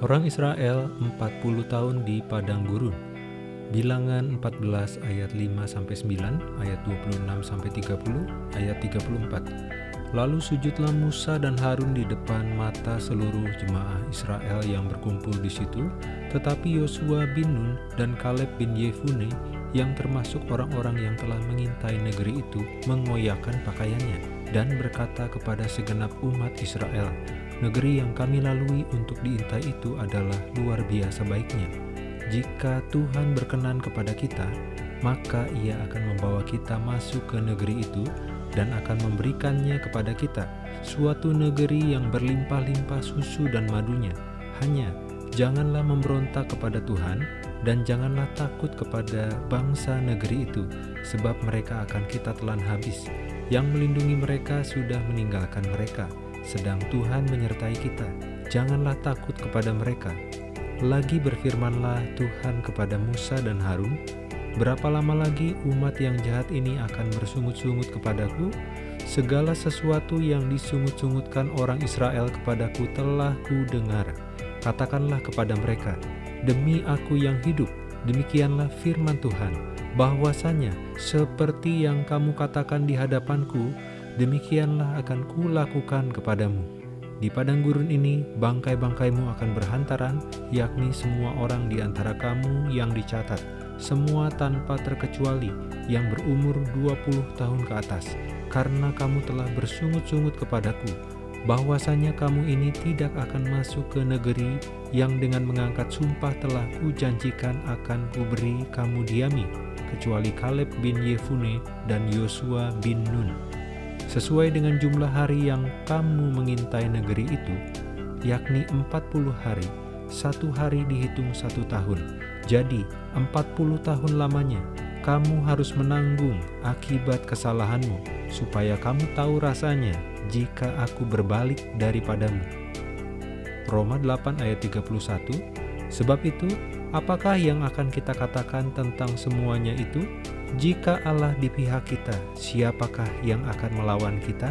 Orang Israel 40 tahun di padang gurun. Bilangan 14 ayat 5 sampai 9, ayat 26 sampai 30, ayat 34. Lalu sujudlah Musa dan Harun di depan mata seluruh jemaah Israel yang berkumpul di situ, tetapi Yosua bin Nun dan Kaleb bin Yefune yang termasuk orang-orang yang telah mengintai negeri itu mengoyakkan pakaiannya dan berkata kepada segenap umat Israel, Negeri yang kami lalui untuk diintai itu adalah luar biasa baiknya. Jika Tuhan berkenan kepada kita, maka ia akan membawa kita masuk ke negeri itu dan akan memberikannya kepada kita, suatu negeri yang berlimpah-limpah susu dan madunya. Hanya janganlah memberontak kepada Tuhan, dan janganlah takut kepada bangsa negeri itu, sebab mereka akan kita telan habis. Yang melindungi mereka sudah meninggalkan mereka, sedang Tuhan menyertai kita. Janganlah takut kepada mereka. Lagi berfirmanlah Tuhan kepada Musa dan Harun, Berapa lama lagi umat yang jahat ini akan bersungut-sungut kepadaku? Segala sesuatu yang disungut-sungutkan orang Israel kepadaku telah ku dengar. Katakanlah kepada mereka, Demi aku yang hidup, demikianlah firman Tuhan, bahwasanya seperti yang kamu katakan di hadapanku, demikianlah akan kulakukan kepadamu. Di padang gurun ini, bangkai-bangkaimu akan berhantaran, yakni semua orang di antara kamu yang dicatat, semua tanpa terkecuali yang berumur 20 tahun ke atas, karena kamu telah bersungut-sungut kepadaku, bahwasanya kamu ini tidak akan masuk ke negeri yang dengan mengangkat sumpah telah kujanjikan akan kuberi kamu diami, kecuali Kaleb bin Yefune dan Yosua bin Nun sesuai dengan jumlah hari yang kamu mengintai negeri itu, yakni 40 hari, satu hari dihitung satu tahun. Jadi, 40 tahun lamanya, kamu harus menanggung akibat kesalahanmu, supaya kamu tahu rasanya jika aku berbalik daripadamu. Roma 8 ayat 31 Sebab itu, apakah yang akan kita katakan tentang semuanya itu? Jika Allah di pihak kita, siapakah yang akan melawan kita?